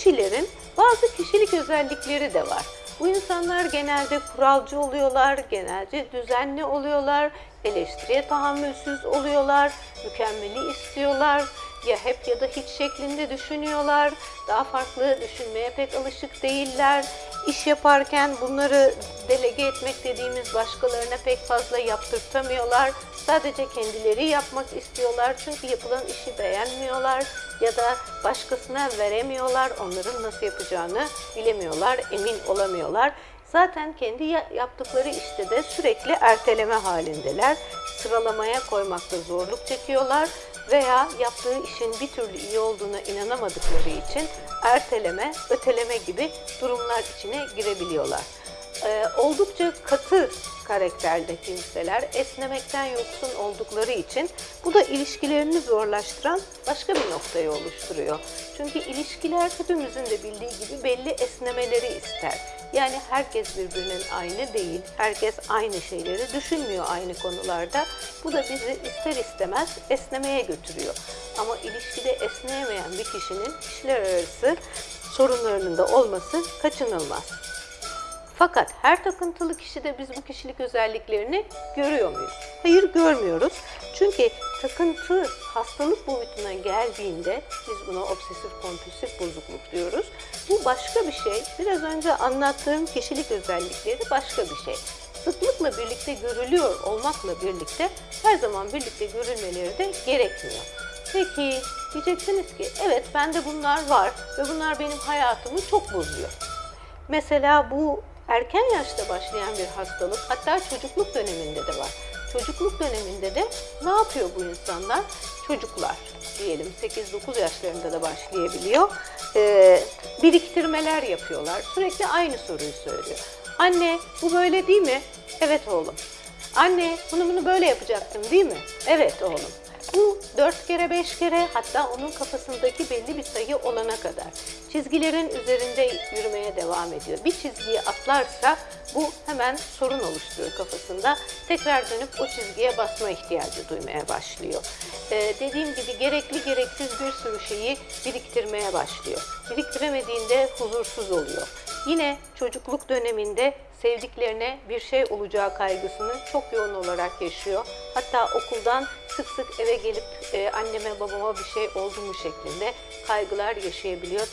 kişilerin bazı kişilik özellikleri de var. Bu insanlar genelde kuralcı oluyorlar, genelde düzenli oluyorlar, eleştiriye tahammülsüz oluyorlar, mükemmeli istiyorlar, ya hep ya da hiç şeklinde düşünüyorlar, daha farklı düşünmeye pek alışık değiller. İş yaparken bunları delege etmek dediğimiz başkalarına pek fazla yaptırtamıyorlar. Sadece kendileri yapmak istiyorlar çünkü yapılan işi beğenmiyorlar ya da başkasına veremiyorlar. Onların nasıl yapacağını bilemiyorlar, emin olamıyorlar. Zaten kendi ya- yaptıkları işte de sürekli erteleme halindeler. Sıralamaya koymakta zorluk çekiyorlar veya yaptığı işin bir türlü iyi olduğuna inanamadıkları için erteleme, öteleme gibi durumlar içine girebiliyorlar. Ee, oldukça katı karakterli kimseler esnemekten yoksun oldukları için bu da ilişkilerini zorlaştıran başka bir noktayı oluşturuyor. Çünkü ilişkiler hepimizin de bildiği gibi belli esnemeleri ister. Yani herkes birbirinin aynı değil, herkes aynı şeyleri düşünmüyor aynı konularda. Bu da bizi ister istemez esnemeye götürüyor. Ama ilişkide esneyemeyen bir kişinin kişiler arası sorunlarının da olması kaçınılmaz. Fakat her takıntılı kişide biz bu kişilik özelliklerini görüyor muyuz? Hayır görmüyoruz. Çünkü takıntı hastalık boyutuna geldiğinde biz buna obsesif kompulsif bozukluk diyoruz. Bu başka bir şey. Biraz önce anlattığım kişilik özellikleri başka bir şey. Sıklıkla birlikte görülüyor olmakla birlikte her zaman birlikte görülmeleri de gerekmiyor. Peki diyeceksiniz ki evet bende bunlar var ve bunlar benim hayatımı çok bozuyor. Mesela bu erken yaşta başlayan bir hastalık hatta çocukluk döneminde de var. Çocukluk döneminde de ne yapıyor bu insanlar? Çocuklar diyelim 8-9 yaşlarında da başlayabiliyor. Ee, biriktirmeler yapıyorlar. Sürekli aynı soruyu söylüyor. Anne bu böyle değil mi? Evet oğlum. Anne bunu bunu böyle yapacaktım değil mi? Evet oğlum. Bu dört kere beş kere hatta onun kafasındaki belli bir sayı olana kadar çizgilerin üzerinde yürümeye devam ediyor. Bir çizgiyi atlarsa bu hemen sorun oluşturuyor kafasında. Tekrar dönüp o çizgiye basma ihtiyacı duymaya başlıyor. Ee, dediğim gibi gerekli gereksiz bir sürü şeyi biriktirmeye başlıyor. Biriktiremediğinde huzursuz oluyor. Yine çocukluk döneminde sevdiklerine bir şey olacağı kaygısını çok yoğun olarak yaşıyor. Hatta okuldan sık sık eve gelip e, anneme babama bir şey oldu mu şeklinde kaygılar yaşayabiliyor.